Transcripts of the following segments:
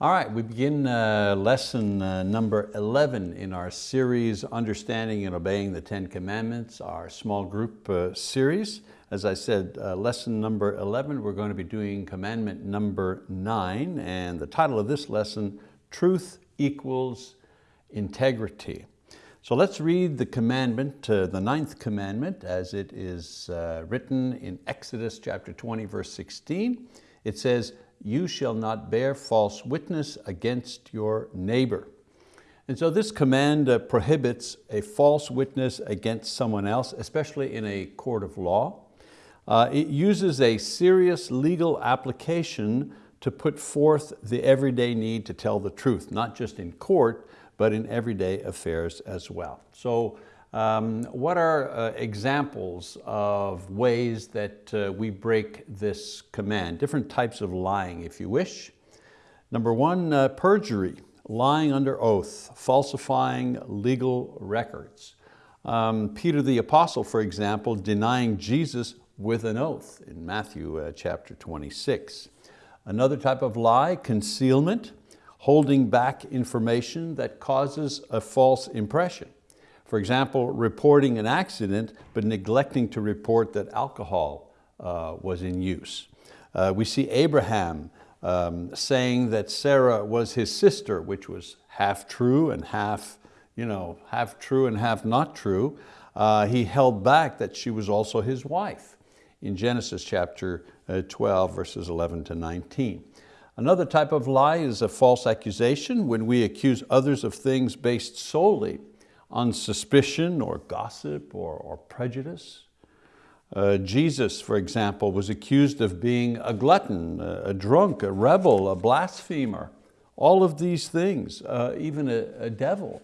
All right, we begin uh, lesson uh, number 11 in our series, Understanding and Obeying the Ten Commandments, our small group uh, series. As I said, uh, lesson number 11, we're going to be doing commandment number nine, and the title of this lesson, Truth Equals Integrity. So let's read the commandment, uh, the ninth commandment, as it is uh, written in Exodus chapter 20, verse 16. It says, you shall not bear false witness against your neighbor. And so this command uh, prohibits a false witness against someone else, especially in a court of law. Uh, it uses a serious legal application to put forth the everyday need to tell the truth, not just in court, but in everyday affairs as well. So um, what are uh, examples of ways that uh, we break this command? Different types of lying, if you wish. Number one, uh, perjury, lying under oath, falsifying legal records. Um, Peter the Apostle, for example, denying Jesus with an oath in Matthew uh, chapter 26. Another type of lie, concealment, holding back information that causes a false impression. For example, reporting an accident, but neglecting to report that alcohol uh, was in use. Uh, we see Abraham um, saying that Sarah was his sister, which was half true and half, you know, half true and half not true. Uh, he held back that she was also his wife in Genesis chapter uh, 12, verses 11 to 19. Another type of lie is a false accusation when we accuse others of things based solely on suspicion or gossip or, or prejudice. Uh, Jesus, for example, was accused of being a glutton, a, drunk, a rebel, a blasphemer, all of these things, uh, even a, a devil,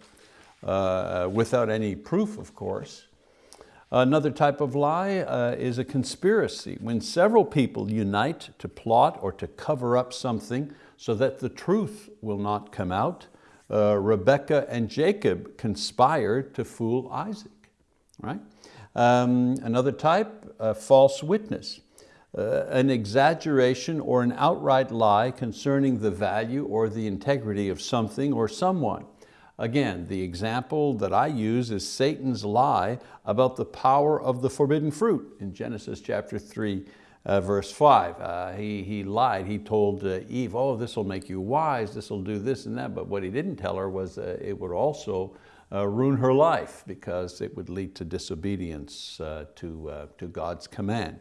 uh, without any proof, of course. Another type of lie uh, is a conspiracy, when several people unite to plot or to cover up something so that the truth will not come out uh, Rebecca and Jacob conspired to fool Isaac, right? Um, another type, a false witness, uh, an exaggeration or an outright lie concerning the value or the integrity of something or someone. Again, the example that I use is Satan's lie about the power of the forbidden fruit in Genesis chapter 3, uh, verse five. Uh, he, he lied, he told uh, Eve, oh, this will make you wise, this will do this and that, but what he didn't tell her was uh, it would also uh, ruin her life because it would lead to disobedience uh, to, to God's command.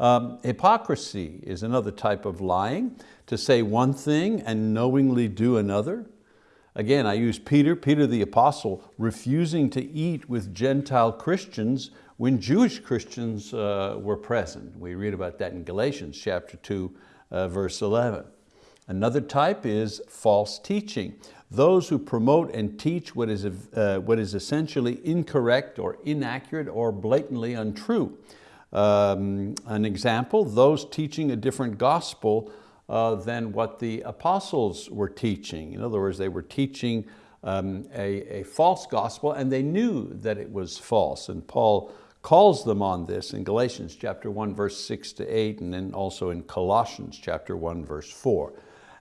Um, hypocrisy is another type of lying, to say one thing and knowingly do another. Again, I use Peter, Peter the apostle, refusing to eat with Gentile Christians when Jewish Christians uh, were present. We read about that in Galatians chapter 2, uh, verse 11. Another type is false teaching. Those who promote and teach what is, uh, what is essentially incorrect or inaccurate or blatantly untrue. Um, an example, those teaching a different gospel uh, than what the apostles were teaching. In other words, they were teaching um, a, a false gospel and they knew that it was false. And Paul calls them on this in Galatians chapter 1, verse 6 to 8, and then also in Colossians chapter 1, verse 4.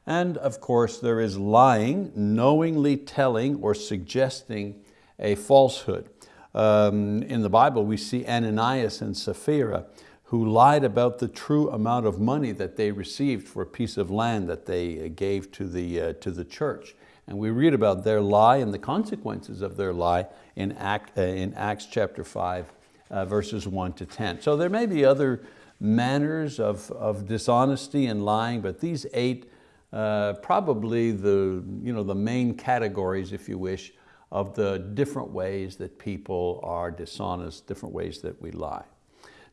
And of course, there is lying, knowingly telling or suggesting a falsehood. Um, in the Bible, we see Ananias and Sapphira who lied about the true amount of money that they received for a piece of land that they gave to the, uh, to the church. And we read about their lie and the consequences of their lie in, Act, uh, in Acts chapter 5, uh, verses 1 to 10. So there may be other manners of, of dishonesty and lying, but these eight uh, probably the, you know, the main categories, if you wish, of the different ways that people are dishonest, different ways that we lie.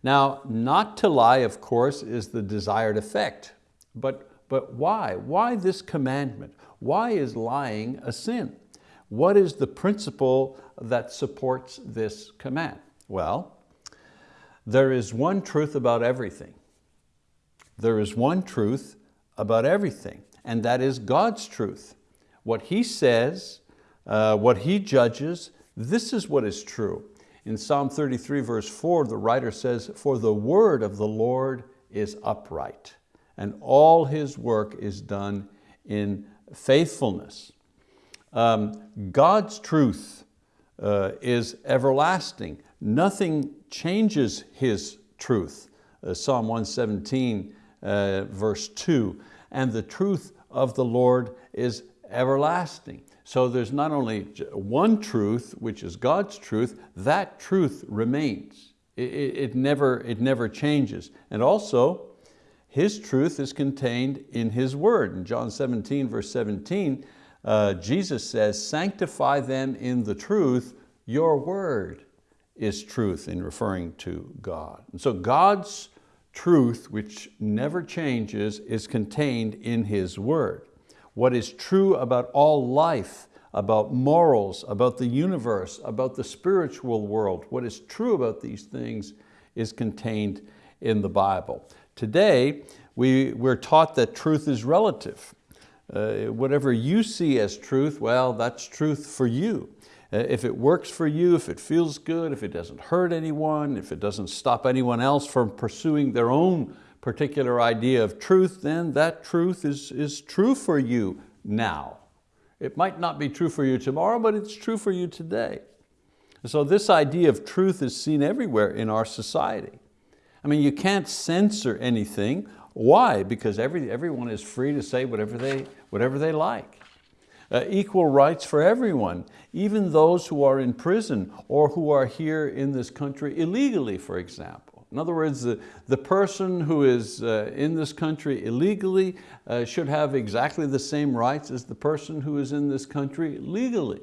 Now, not to lie, of course, is the desired effect, but, but why? Why this commandment? Why is lying a sin? What is the principle that supports this command? Well, there is one truth about everything. There is one truth about everything, and that is God's truth. What He says, uh, what He judges, this is what is true. In Psalm 33 verse 4, the writer says, for the word of the Lord is upright, and all His work is done in faithfulness. Um, God's truth uh, is everlasting. Nothing changes His truth. Uh, Psalm 117, uh, verse two, and the truth of the Lord is everlasting. So there's not only one truth, which is God's truth, that truth remains. It, it, it, never, it never changes. And also, His truth is contained in His word. In John 17, verse 17, uh, Jesus says, sanctify them in the truth, your word is truth in referring to God. And so God's truth, which never changes, is contained in His word. What is true about all life, about morals, about the universe, about the spiritual world, what is true about these things is contained in the Bible. Today, we, we're taught that truth is relative. Uh, whatever you see as truth, well, that's truth for you. Uh, if it works for you, if it feels good, if it doesn't hurt anyone, if it doesn't stop anyone else from pursuing their own particular idea of truth, then that truth is, is true for you now. It might not be true for you tomorrow, but it's true for you today. So this idea of truth is seen everywhere in our society. I mean, you can't censor anything why? Because every, everyone is free to say whatever they, whatever they like. Uh, equal rights for everyone, even those who are in prison or who are here in this country illegally, for example. In other words, the, the person who is uh, in this country illegally uh, should have exactly the same rights as the person who is in this country legally.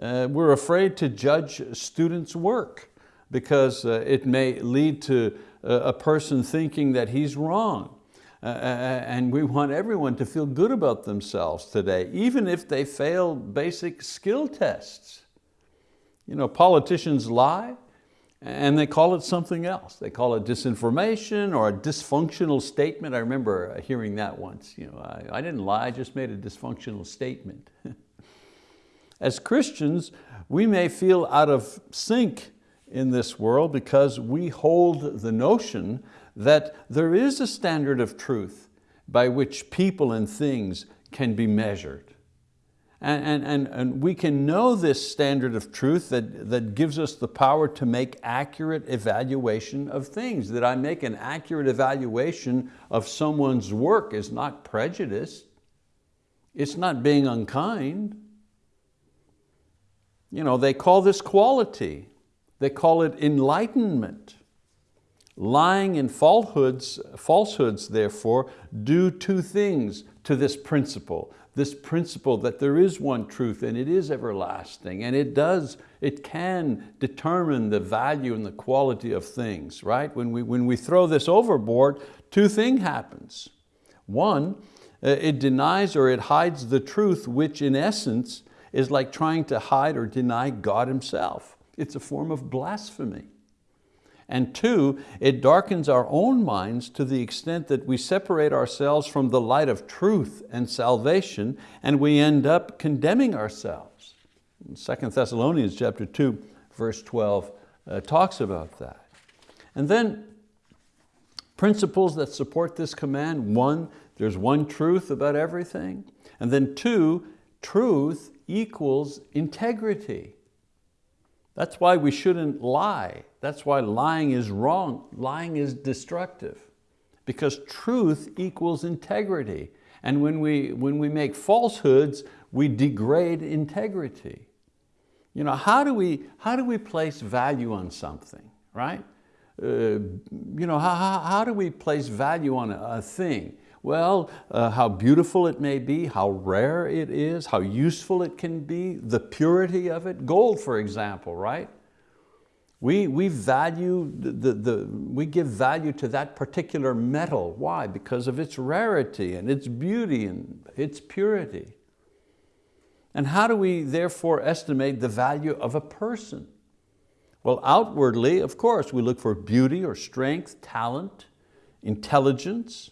Uh, we're afraid to judge students' work because uh, it may lead to a person thinking that he's wrong. Uh, uh, uh, and we want everyone to feel good about themselves today, even if they fail basic skill tests. You know, politicians lie and they call it something else. They call it disinformation or a dysfunctional statement. I remember uh, hearing that once. You know, I, I didn't lie, I just made a dysfunctional statement. As Christians, we may feel out of sync in this world because we hold the notion that there is a standard of truth by which people and things can be measured. And, and, and we can know this standard of truth that, that gives us the power to make accurate evaluation of things. That I make an accurate evaluation of someone's work is not prejudice. It's not being unkind. You know, they call this quality. They call it enlightenment. Lying and falsehoods, falsehoods, therefore, do two things to this principle. This principle that there is one truth and it is everlasting and it does, it can determine the value and the quality of things, right? When we, when we throw this overboard, two things happens. One, uh, it denies or it hides the truth, which in essence is like trying to hide or deny God Himself. It's a form of blasphemy. And two, it darkens our own minds to the extent that we separate ourselves from the light of truth and salvation and we end up condemning ourselves. Second Thessalonians chapter 2, verse 12 uh, talks about that. And then principles that support this command. One, there's one truth about everything. And then two, truth equals integrity. That's why we shouldn't lie. That's why lying is wrong. Lying is destructive because truth equals integrity. And when we, when we make falsehoods, we degrade integrity. You know, how do we, how do we place value on something, right? Uh, you know, how, how, how do we place value on a, a thing? Well, uh, how beautiful it may be, how rare it is, how useful it can be, the purity of it. Gold, for example, right? We, we value, the, the, the, we give value to that particular metal. Why? Because of its rarity and its beauty and its purity. And how do we therefore estimate the value of a person? Well, outwardly, of course, we look for beauty or strength, talent, intelligence,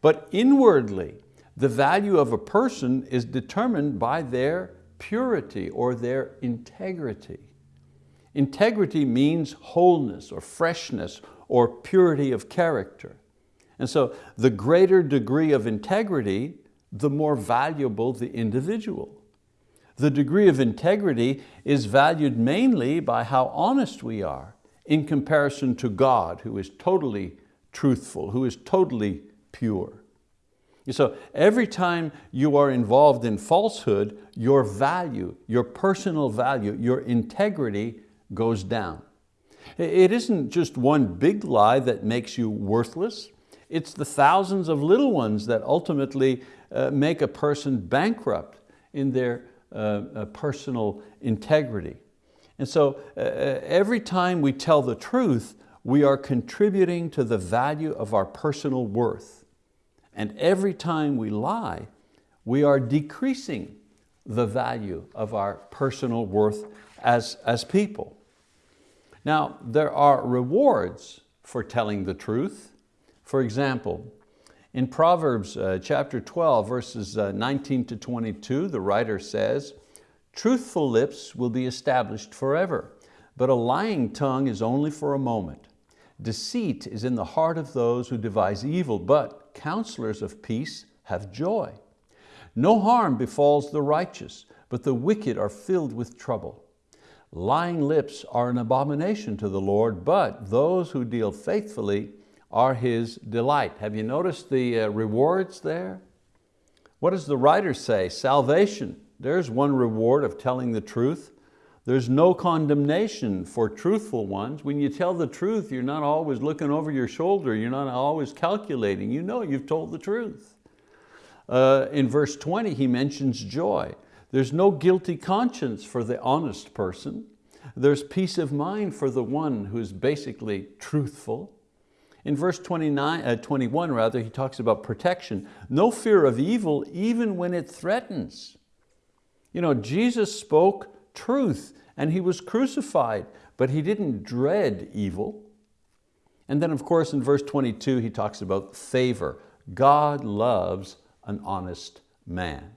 but inwardly, the value of a person is determined by their purity or their integrity. Integrity means wholeness or freshness or purity of character. And so the greater degree of integrity, the more valuable the individual. The degree of integrity is valued mainly by how honest we are in comparison to God, who is totally truthful, who is totally pure. So every time you are involved in falsehood, your value, your personal value, your integrity goes down. It isn't just one big lie that makes you worthless. It's the thousands of little ones that ultimately uh, make a person bankrupt in their uh, uh, personal integrity. And so uh, uh, every time we tell the truth, we are contributing to the value of our personal worth. And every time we lie, we are decreasing the value of our personal worth as, as people. Now, there are rewards for telling the truth. For example, in Proverbs uh, chapter 12, verses uh, 19 to 22, the writer says, truthful lips will be established forever, but a lying tongue is only for a moment. Deceit is in the heart of those who devise evil, but counselors of peace have joy. No harm befalls the righteous, but the wicked are filled with trouble. Lying lips are an abomination to the Lord, but those who deal faithfully are His delight. Have you noticed the uh, rewards there? What does the writer say? Salvation, there's one reward of telling the truth. There's no condemnation for truthful ones. When you tell the truth, you're not always looking over your shoulder, you're not always calculating, you know you've told the truth. Uh, in verse 20, he mentions joy. There's no guilty conscience for the honest person. There's peace of mind for the one who's basically truthful. In verse 29, uh, 21, rather, he talks about protection. No fear of evil even when it threatens. You know, Jesus spoke truth and He was crucified, but He didn't dread evil. And then of course in verse 22 he talks about favor. God loves an honest man.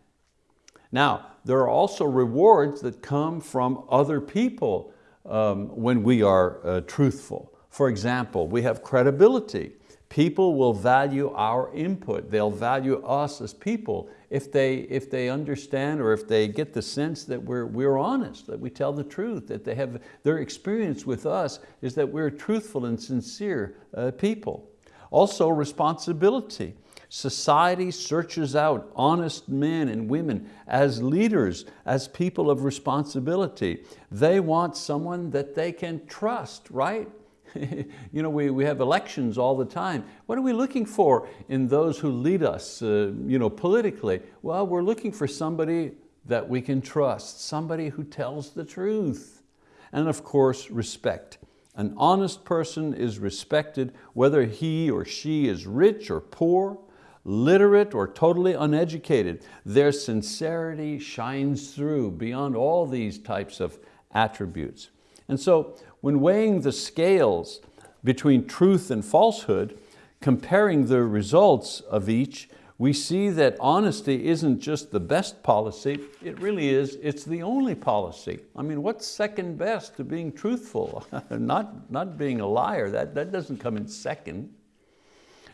Now, there are also rewards that come from other people um, when we are uh, truthful. For example, we have credibility. People will value our input. They'll value us as people if they, if they understand or if they get the sense that we're, we're honest, that we tell the truth, that they have, their experience with us is that we're truthful and sincere uh, people. Also responsibility. Society searches out honest men and women as leaders, as people of responsibility. They want someone that they can trust, right? you know, we, we have elections all the time. What are we looking for in those who lead us uh, you know, politically? Well, we're looking for somebody that we can trust, somebody who tells the truth. And of course, respect. An honest person is respected whether he or she is rich or poor, literate or totally uneducated. Their sincerity shines through beyond all these types of attributes. And so when weighing the scales between truth and falsehood, comparing the results of each, we see that honesty isn't just the best policy, it really is, it's the only policy. I mean, what's second best to being truthful? not, not being a liar, that, that doesn't come in second.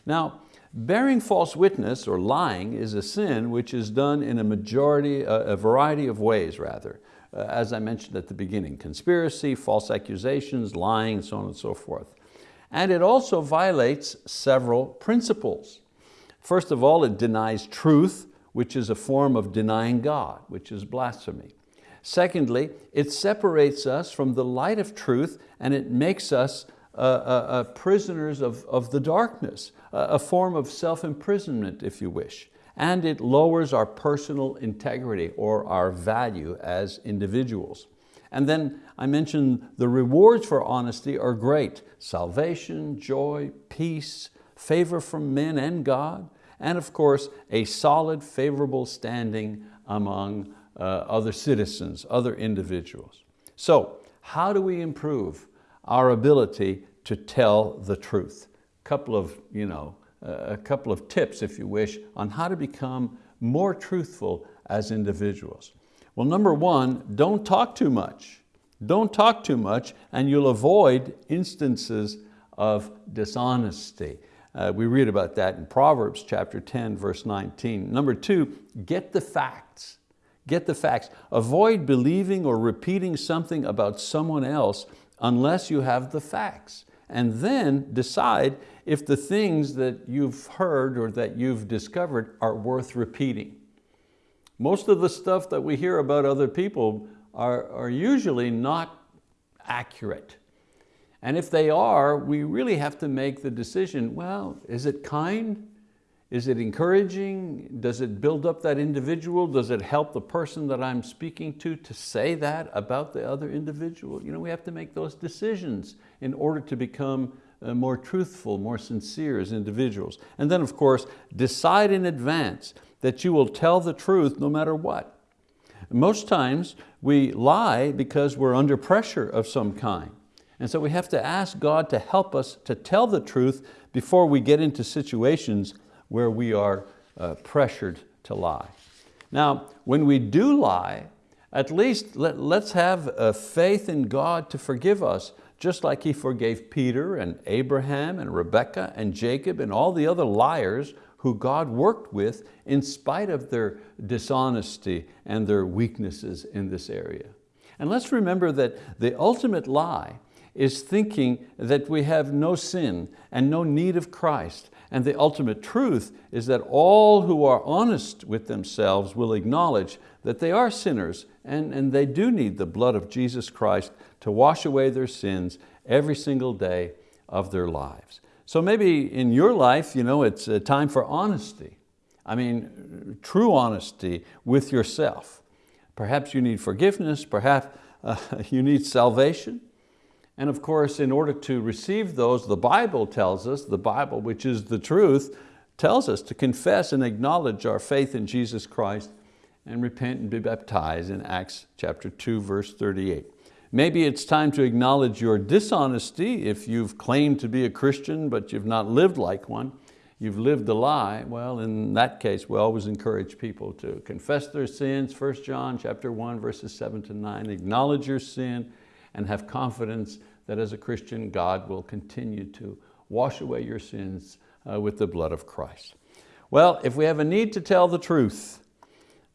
Now, bearing false witness or lying is a sin which is done in a majority, a variety of ways rather. Uh, as I mentioned at the beginning, conspiracy, false accusations, lying, and so on and so forth. And it also violates several principles. First of all, it denies truth, which is a form of denying God, which is blasphemy. Secondly, it separates us from the light of truth and it makes us uh, uh, uh prisoners of, of the darkness, a form of self-imprisonment, if you wish and it lowers our personal integrity or our value as individuals. And then I mentioned the rewards for honesty are great. Salvation, joy, peace, favor from men and God, and of course, a solid, favorable standing among uh, other citizens, other individuals. So how do we improve our ability to tell the truth? Couple of you know, a couple of tips, if you wish, on how to become more truthful as individuals. Well, number one, don't talk too much. Don't talk too much and you'll avoid instances of dishonesty. Uh, we read about that in Proverbs chapter 10, verse 19. Number two, get the facts. Get the facts. Avoid believing or repeating something about someone else unless you have the facts. And then decide if the things that you've heard or that you've discovered are worth repeating. Most of the stuff that we hear about other people are, are usually not accurate. And if they are, we really have to make the decision, well, is it kind? Is it encouraging? Does it build up that individual? Does it help the person that I'm speaking to to say that about the other individual? You know, we have to make those decisions in order to become uh, more truthful, more sincere as individuals. And then of course, decide in advance that you will tell the truth no matter what. Most times we lie because we're under pressure of some kind. And so we have to ask God to help us to tell the truth before we get into situations where we are uh, pressured to lie. Now, when we do lie, at least let, us have a faith in God to forgive us, just like He forgave Peter and Abraham and Rebekah and Jacob and all the other liars who God worked with in spite of their dishonesty and their weaknesses in this area. And let's remember that the ultimate lie is thinking that we have no sin and no need of Christ. And the ultimate truth is that all who are honest with themselves will acknowledge that they are sinners and, and they do need the blood of Jesus Christ to wash away their sins every single day of their lives. So maybe in your life, you know, it's a time for honesty. I mean, true honesty with yourself. Perhaps you need forgiveness, perhaps uh, you need salvation. And of course, in order to receive those, the Bible tells us, the Bible, which is the truth, tells us to confess and acknowledge our faith in Jesus Christ and repent and be baptized in Acts chapter 2, verse 38. Maybe it's time to acknowledge your dishonesty if you've claimed to be a Christian but you've not lived like one. You've lived a lie. Well, in that case, we always encourage people to confess their sins. 1 John chapter 1, verses 7 to 9. Acknowledge your sin and have confidence that as a Christian, God will continue to wash away your sins uh, with the blood of Christ. Well, if we have a need to tell the truth,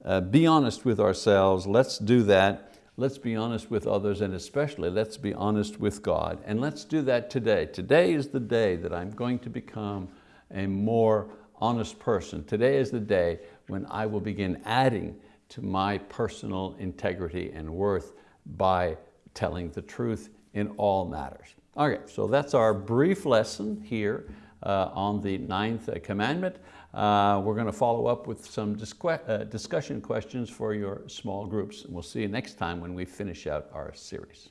uh, be honest with ourselves, let's do that. Let's be honest with others and especially let's be honest with God. And let's do that today. Today is the day that I'm going to become a more honest person. Today is the day when I will begin adding to my personal integrity and worth by telling the truth in all matters. Okay, so that's our brief lesson here uh, on the ninth commandment. Uh, we're going to follow up with some uh, discussion questions for your small groups. And we'll see you next time when we finish out our series.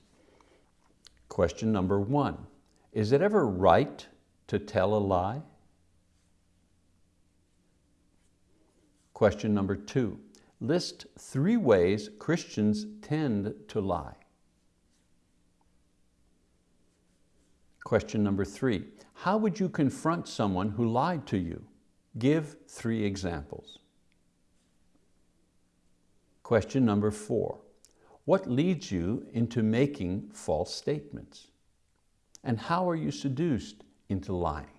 Question number one, is it ever right to tell a lie? Question number two, list three ways Christians tend to lie. Question number three, how would you confront someone who lied to you? Give three examples. Question number four, what leads you into making false statements? And how are you seduced into lying?